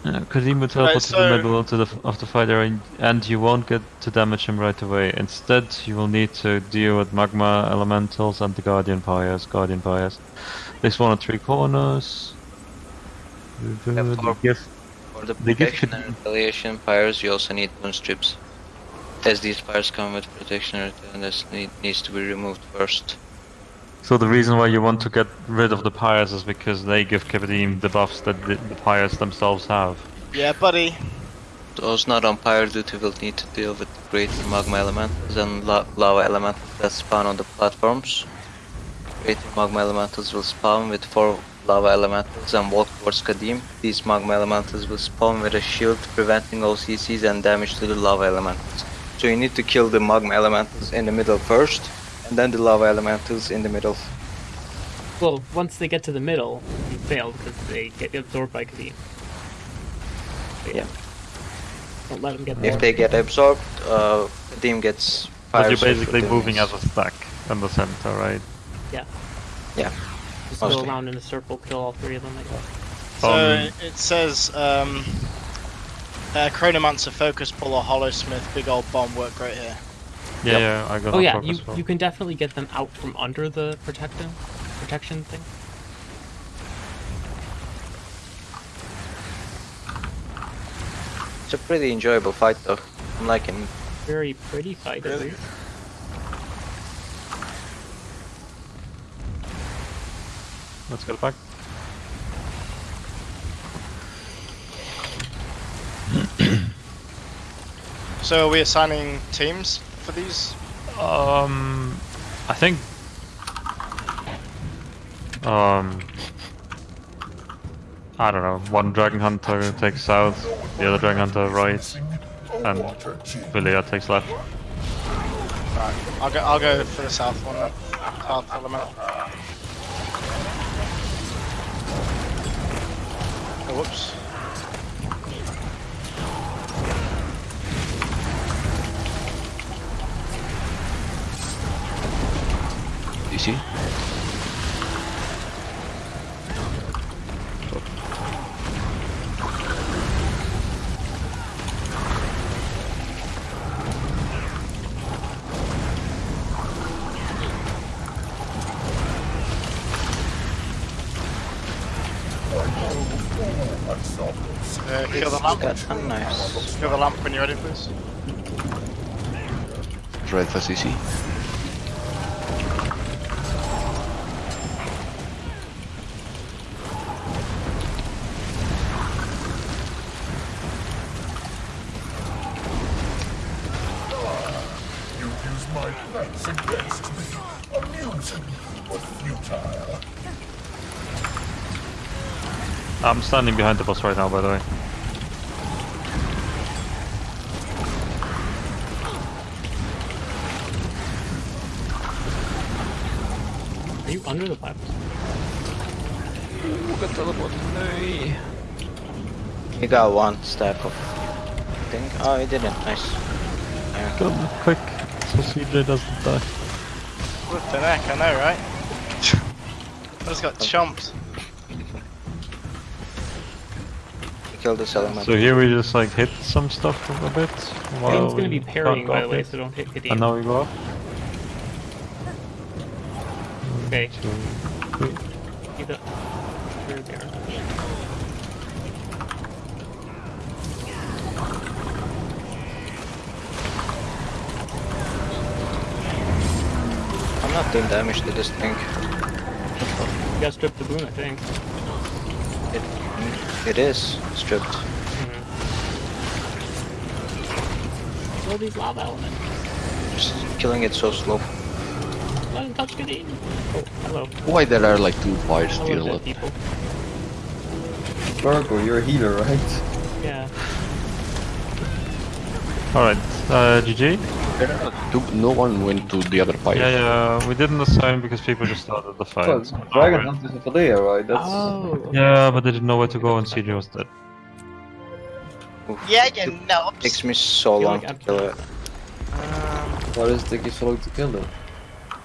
Yeah, Qadim would teleport to so- the middle of the, of the fighter and, and you won't get to damage him right away. Instead, you will need to deal with magma elementals and the guardian pyres, guardian pyres. This one at three corners. Yeah, The for- gift- For the They give protection and retaliation pyres, you also need boon strips. As these pyres come with protection and return, this need, needs to be removed first. So the reason why you want to get rid of the pyres is because they give Qadim the buffs that the, the pyres themselves have. Yeah, buddy. Those not on pyre duty will need to deal with the greater magma elementals and la lava elementals that spawn on the platforms. Greater magma elementals will spawn with four lava elementals and walk towards Qadim. These magma elementals will spawn with a shield preventing all CCs and damage to the lava elementals. So you need to kill the magma elementals in the middle first, and then the lava elementals in the middle. Well, once they get to the middle, you fail because they get absorbed by Qadim. But Yeah. Don't let them get If there. they get absorbed, uh, Qadim gets But you're basically moving as a stack in the center, right? Yeah, Yeah. Just go around in a circle, kill all three of them. I guess. So Um, it says, um, uh, Chronomancer, Focus Pull, or Holosmith, Big Old Bomb work right here. Yeah, yeah, I got Oh yeah, you well. you can definitely get them out from under the protection protection thing. It's a pretty enjoyable fight though. I'm liking Very pretty fight at Really? least. Let's get back. So we are we assigning teams for these? Um, I think. Um, I don't know. One dragon hunter takes south, the other dragon hunter right, and. Villia takes left. Right, I'll go. I'll go for the south one. Then. South element. Oh, whoops. You see? Uh, kill the lamp. Got nice. Kill the lamp when you're ready, please. Red as you I'm standing behind the boss right now, by the way. Are you under the platform? He got one stack of thing. Oh, he didn't. Nice. Yeah. Kill him quick, so CJ doesn't die. What the heck, I know, right? I just got chomped. He killed this element. So here we just like hit some stuff a bit. While Everyone's gonna be parrying, by the way, it. so don't hit Qadim. And now we go up. Okay. Two, three. See the... There they are. I'm not doing damage to this thing. You gotta strip the boon, I think. It, it is stripped. Kill these lava elements. Just killing it so slow. Let him touch Qadim. Oh, hello. Why there are like two fires Hello, still dead up? people. Largo, you're a healer, right? Yeah. Alright, uh, GG? Two- No one went to the other fire. Yeah, yeah, we didn't assign because people just started the fight. Well, Dragon Hunt is a Fadea, right? That's Oh. Yeah, but they didn't know where to go and CJ was dead. Yeah, you know. Takes me so long like to kill it. why does it take you so long to kill them?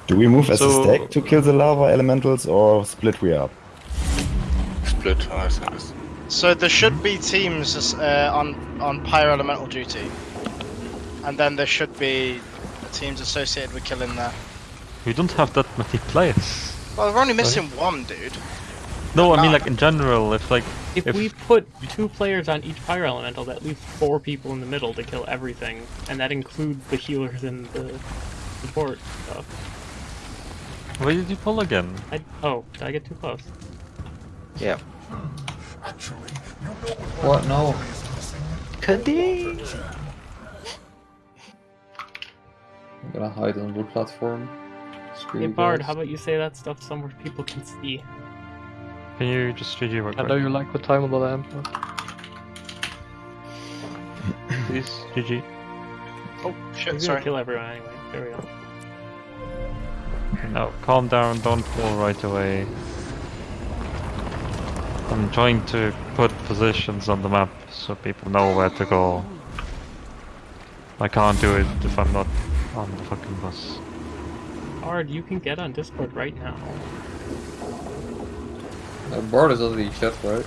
Do we move as So- a stack to kill the lava elementals or split we up? Split, I think it's So there should be teams uh, on on pyro elemental duty, and then there should be teams associated with killing there. We don't have that many players. Well, we're only missing one, dude. No, I mean like in general, if like If, we put two players on each pyro elemental, that leaves four people in the middle to kill everything, and that includes the healers and the support stuff. Where did you pull again? I, oh, did I get too close? Yeah. Actually, you know what What? No. is missing? I'm gonna hide on the platform. Screw Hey Bard, guys. how about you say that stuff somewhere people can see? Can you just GG real I know quick? you like the time of the lamp. Please, GG. Oh We're shit! gonna Sorry. kill everyone anyway. There we go. No, calm down, don't fall right away. I'm trying to put positions on the map so people know where to go. I can't do it if I'm not on the fucking bus. Bard, you can get on Discord right now. Uh, Bard is on the chat, right?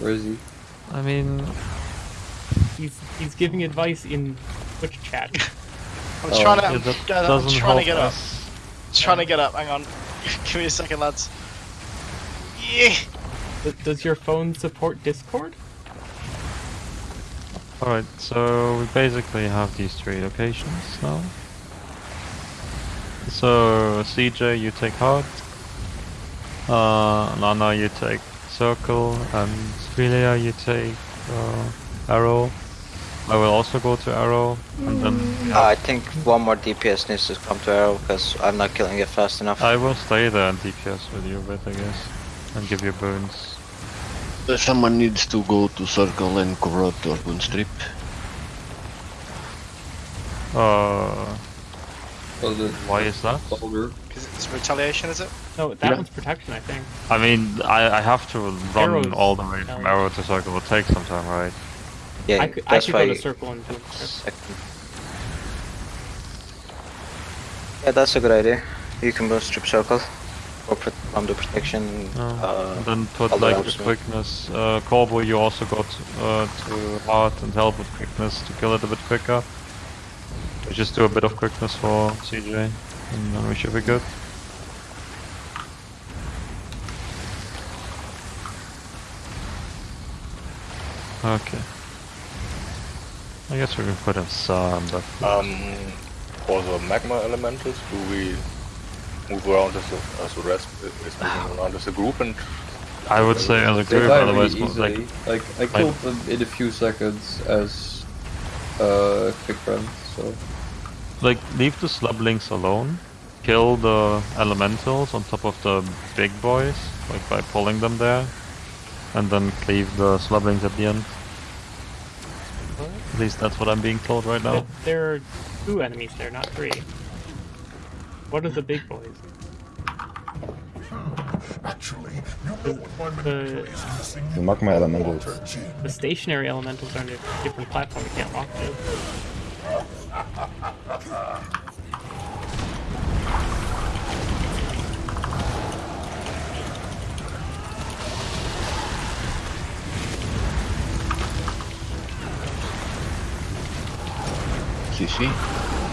Where is he? I mean, He's he's giving advice in Twitch chat. I'm Oh, trying to. yeah, I'm, I'm trying to get up. us. Just trying to get up. Hang on. Give me a second, lads. Yeah. Does your phone support Discord? Alright, so we basically have these three locations now. So CJ, you take heart. Uh, Nana, you take circle, and Philia, you take uh, arrow. I will also go to arrow, and then Uh, I think one more DPS needs to come to arrow because I'm not killing it fast enough. I will stay there and DPS with you a bit, I guess, and give you boons. Someone needs to go to circle and corrupt or boon strip. Uh, Why is that? Because it's retaliation, is it? No, that Yeah. one's protection, I think. I mean, I, I have to run Arrows. all the way from arrow to circle. It will take some time, right? Yeah, I could, I that's could why. go to circle and do it. Second. Yeah, that's a good idea. You can go strip circle. On the protection. Uh, then put like the quickness. Uh, Corvo, you also got uh, to heart and help with quickness to kill it a bit quicker. We just do a bit of quickness for CJ, and then we should be good. Okay. I guess we can put in some, but Um, for the magma elementals, do we move around as a, as the rest is moving around as a group and I would say as a group, otherwise, really mo- like easily. Like, I killed them in a few seconds as uh, quick run, so... like leave the slublings alone. Kill the elementals on top of the big boys, like by pulling them there, and then cleave the slublings at the end. At least that's what I'm being told right now. But there are two enemies there, not three. What are the big boys? Actually, you know what my The, menagerie is? The magma elementals. The stationary elementals are on a different platform we can't walk to. CC.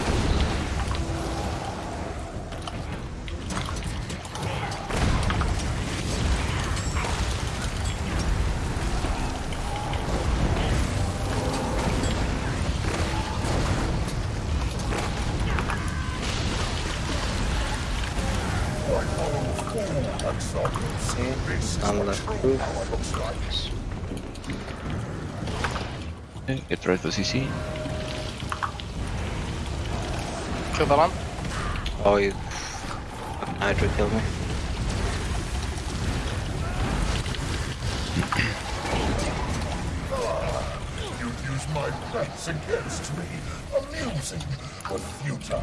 Okay, get for CC. Kill the lamp. Oh, you. Hydra killed me. You use my pets against me. Amusing, but futile.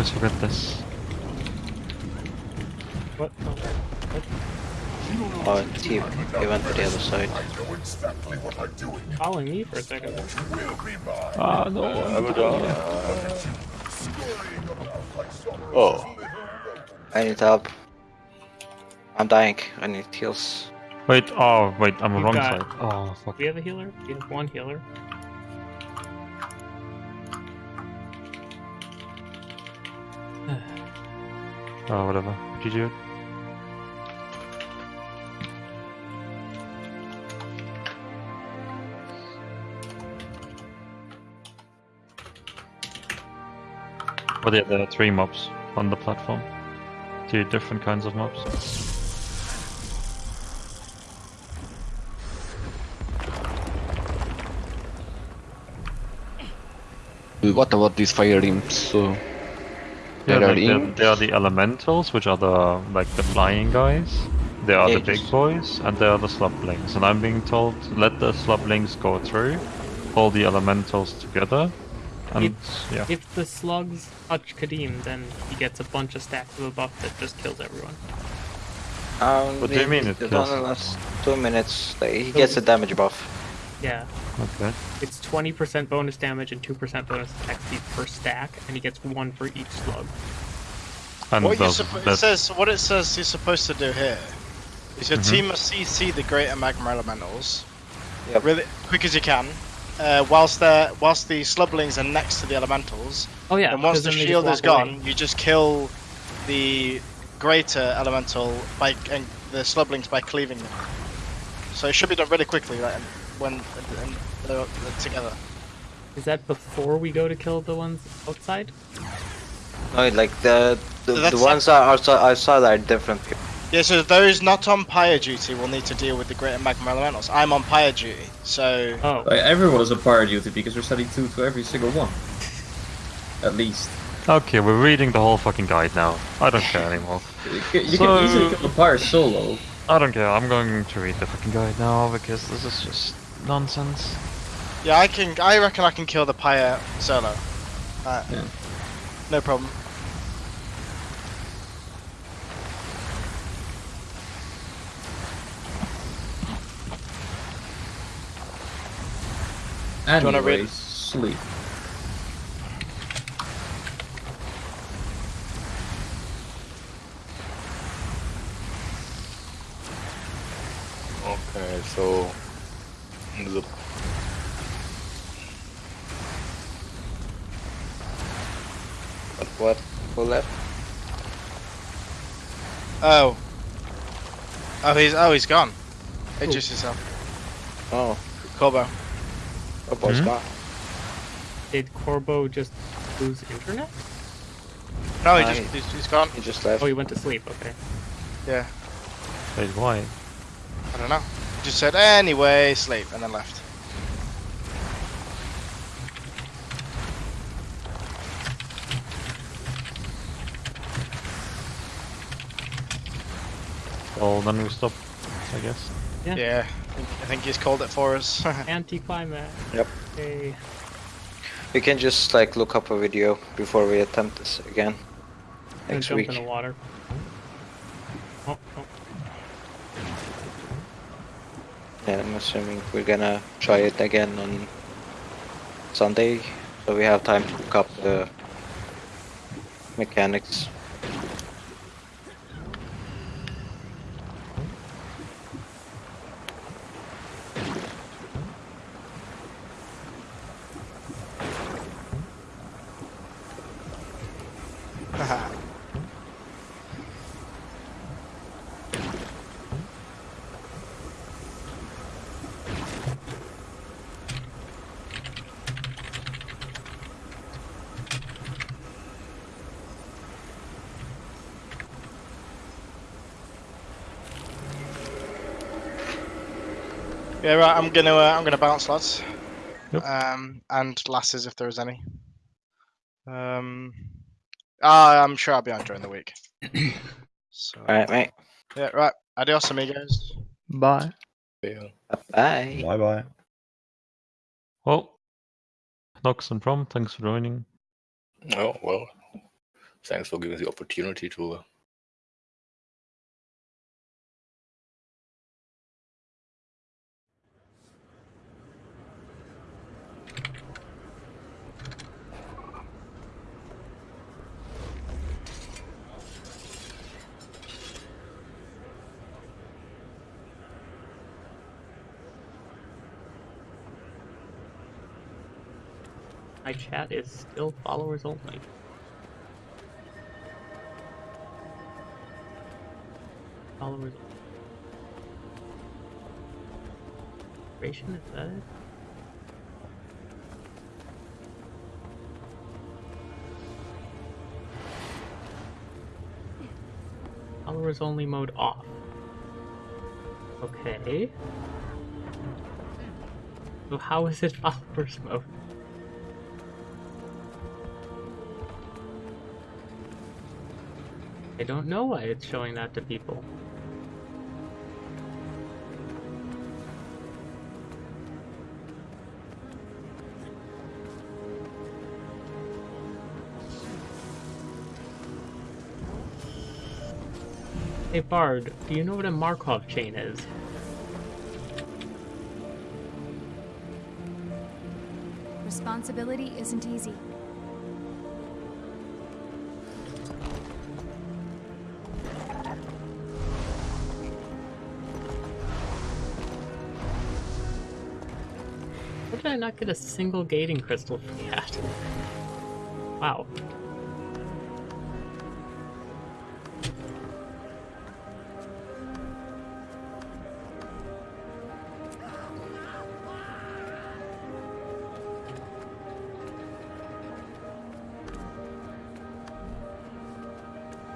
Always forget this. What? Oh, what? Oh, he, he went to the other side. I exactly what Following me for a second. Will be mine. Ah, no. I will die. Scurrying about like some Oh, I need help. I'm dying. I need heals. Wait, oh, wait, I'm on the You've wrong got- side. Oh, fuck. Do we have a healer? We have one healer. Oh, whatever. GG. But yeah, there are three mobs on the platform. Two different kinds of mobs. What about these fire imps? So Yeah, there are like there, imps. there are the elementals, which are the like the flying guys. There are Yeah, the big boys, and there are the slublings. And I'm being told let the slublings go through, pull the elementals together, and yeah. If the slugs touch Qadim, then he gets a bunch of stacks of a buff that just kills everyone. Um, What do you mean it It kills? only lasts two minutes. Like, he gets a damage buff. Yeah. Okay. It's 20% bonus damage and 2% bonus attack speed per stack, and he gets one for each slug. And What, you those- suppo- it says, what it says you're supposed to do here is your Mhm. team must CC the greater magma elementals Yep. really quick as you can, uh, whilst they whilst the slublings are next to the elementals. Oh yeah, and once the then they just shield is walk away. gone, you just kill the greater elemental by and the slublings by cleaving them. So it should be done really quickly, like when and they're, they're together. Is that before we go to kill the ones outside? No, like the the, the ones that are outside, outside are different people. Yeah, so those not on pyre duty will need to deal with the greater magma elementals. I'm on pyre duty, so Oh, Like, everyone is a pyre duty because we're sending two to every single one. at least. Okay, we're reading the whole fucking guide now. I don't care anymore. You can, you So- can easily kill the pyre solo. I don't care. I'm going to read the fucking guide now because this is just nonsense. Yeah, I can. I reckon I can kill the pyre solo. Uh, Yeah. No problem. you wanna read- sleep. Okay, so the What? What? Who left? Oh. Oh, he's oh he's gone. Introduce yourself. Oh, Corbo. oh, boss Hmm? gone. Did Corbo just lose internet? No, he Hi. just he's, he's gone. He just left. Oh, he went to sleep. Okay. Yeah. Wait, why? I don't know. He just said anyway, sleep, and then left. Well, then we stop, I guess. Yeah. Yeah. I think, I he's called it for us. Anticlimax. Yep. Okay. We can just like look up a video before we attempt this again And next jump week. in the water. Oh, oh. I'm assuming we're gonna try it again on Sunday, so we have time to look up the mechanics. Yeah, right. I'm gonna uh, I'm gonna bounce, lads. Yep. Um, and lasses if there is any. Um, ah, I'm sure I'll be on during the week. so Alright, mate. yeah, right. Adios, amigos. Bye. yeah. Bye. Bye bye. Well, Nox and Prom, thanks for joining. Oh well. Thanks for giving the opportunity to My chat is still followers only. Followers. Creation is that it? Followers only mode off. Okay. So how is it followers mode? I don't know why it's showing that to people. Hey Bard, do you know what a Markov chain is? Responsibility isn't easy. Did I not get a single gating crystal from that? Wow.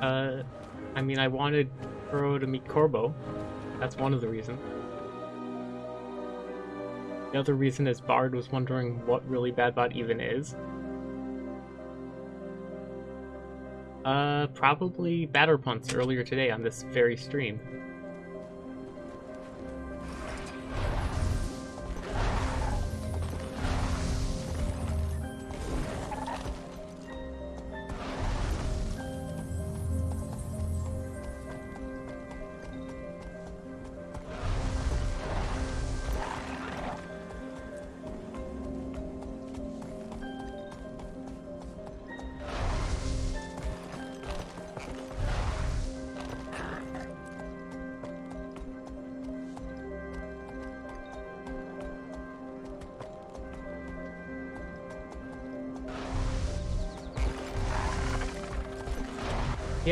Uh, I mean, I wanted Kuro to meet Corbo. That's one of the reasons. The other reason is Bard was wondering what really Badbot even is. Uh, probably Batterpunts earlier today on this very stream.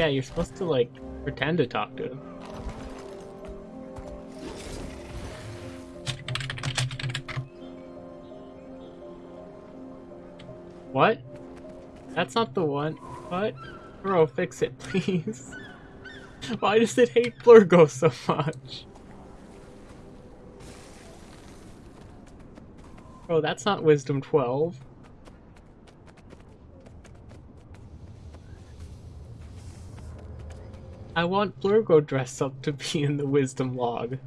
Yeah, you're supposed to like pretend to talk to him. What? That's not the one. What? Bro, fix it, please. Why does it hate Blurgo so much? Bro, that's not Wisdom 12. I want Blurgo dress up to be in the Wisdom log.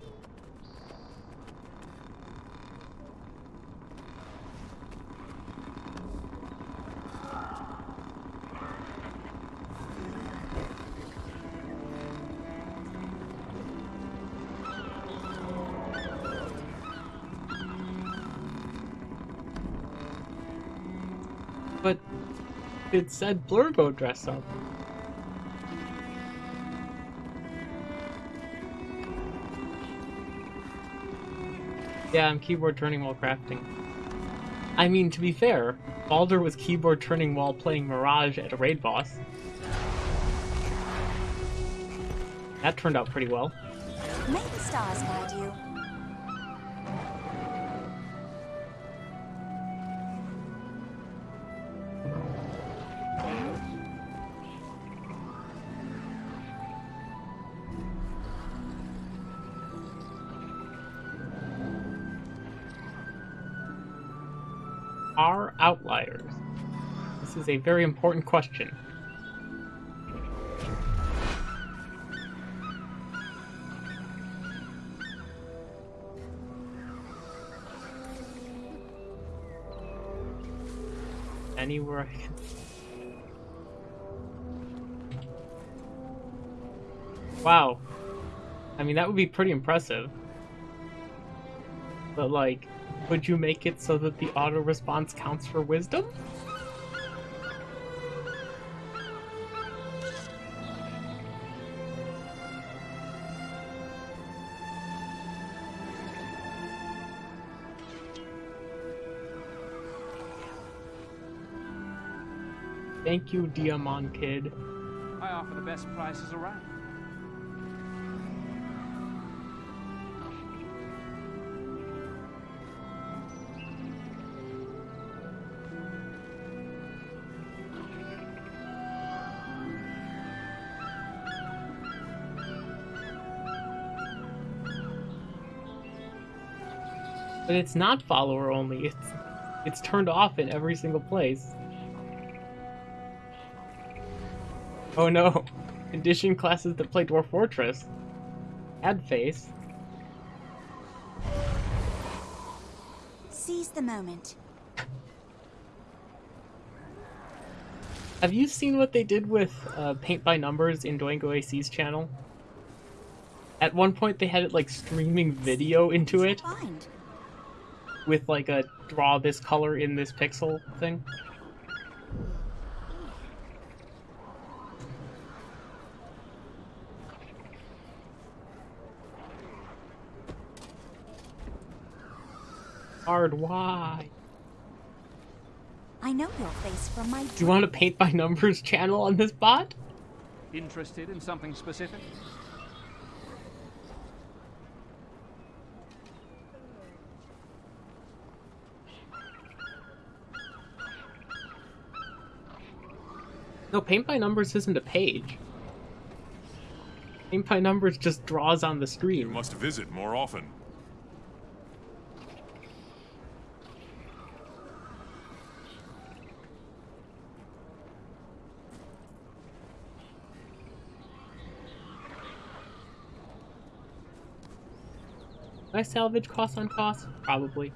But it said Blurgo dress up. Yeah, I'm keyboard turning while crafting. I mean, to be fair, Baldur was keyboard turning while playing Mirage at a raid boss. That turned out pretty well. Stars guide you. This is a very important question. Anywhere I can. Wow. I mean, that would be pretty impressive. But, like, would you make it so that the auto response counts for wisdom? Thank you, Diamond Kid. I offer the best prices around. But it's not follower only. It's it's turned off in every single place. Oh no. Condition classes that play Dwarf Fortress. Add face. Seize the moment. Have you seen what they did with uh, Paint by Numbers in Doingo AC's channel? At one point they had it like streaming video into it with like a draw this color in this pixel thing. Hard why? I know your face from my Do you want to Paint by Numbers channel on this bot? Interested in something specific? No, Paint by Numbers isn't a page. Paint by Numbers just draws on the screen. You screen. must visit more often. I salvage cost on cost? Probably.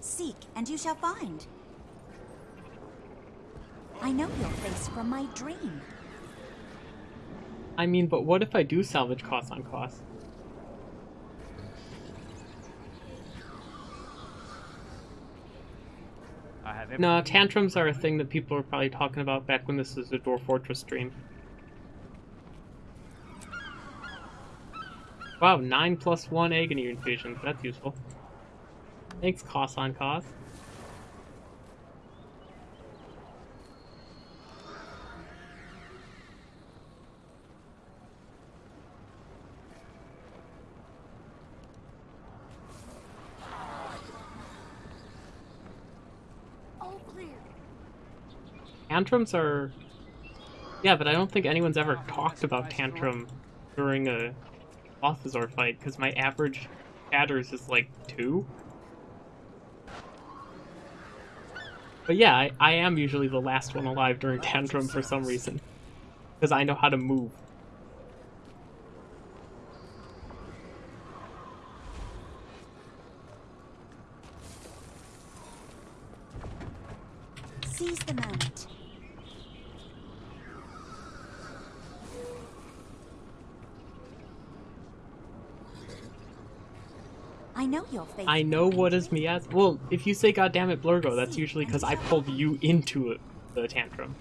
Seek, and you shall find. I know your face from my dream. I mean, but what if I do salvage cost on cost? No, tantrums are a thing that people were probably talking about back when this was a Dwarf Fortress stream. Wow, 9 plus 1 agony infusions. That's useful. Thanks, cost on cost. All clear. Tantrums are. Yeah, but I don't think anyone's ever talked about tantrum during a Balthazar fight because my average shatters is like two. But yeah, I, I am usually the last one alive during tantrum for some reason because I know how to move. Seize the moment. I know your face. I know what is Miaz. Well, if you say "Goddammit, Blurgo," that's usually because I pulled you into it, the tantrum.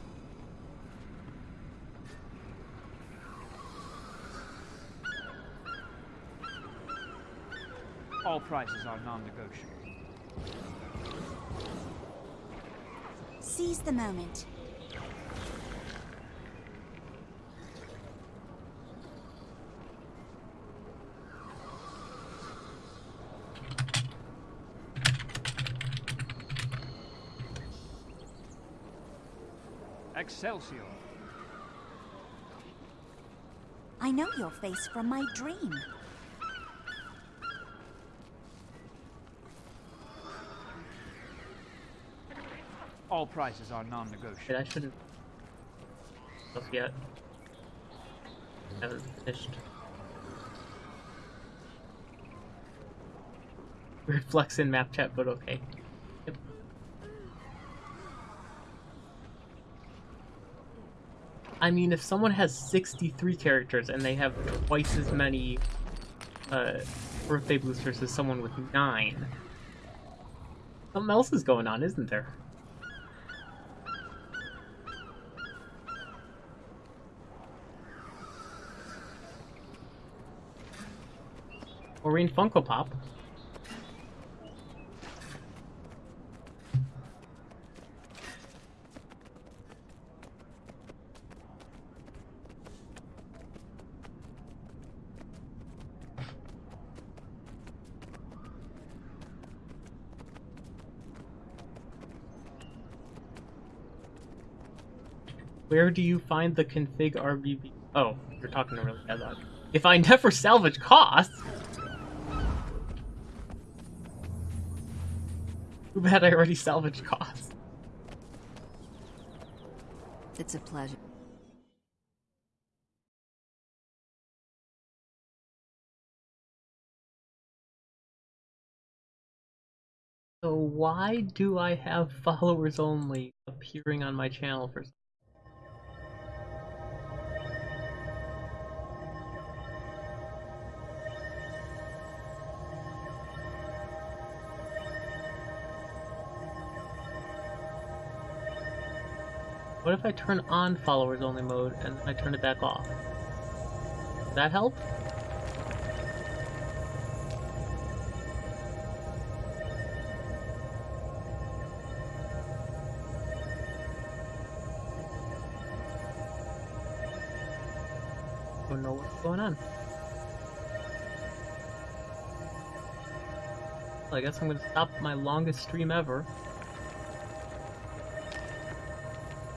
All prices are non-negotiable. Seize the moment. Excelsior! I know your face from my dream. All prices are non-negotiable. I shouldn't. Stuff yet. Haven't finished. Reflex flex in map chat, but okay. Yep. I mean, if someone has 63 characters and they have twice as many uh, birthday boosters as someone with 9, something else is going on, isn't there? Maureen Funko Pop. Where do you find the config RBB? Oh, you're talking to really bad Headlock. If I never salvage costs, too bad I already salvaged costs. It's a pleasure. So why do I have followers only appearing on my channel for? What if I turn on followers only mode and I turn it back off? Does that help? Don't know what's going on. Well, I guess I'm gonna stop my longest stream ever.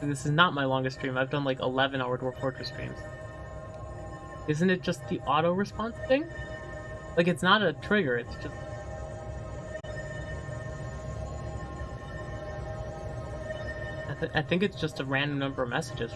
This is not my longest stream. I've done like 11 hour Dwarf Fortress streams. Isn't it just the auto response thing? Like, it's not a trigger, it's just. th- I think it's just a random number of messages.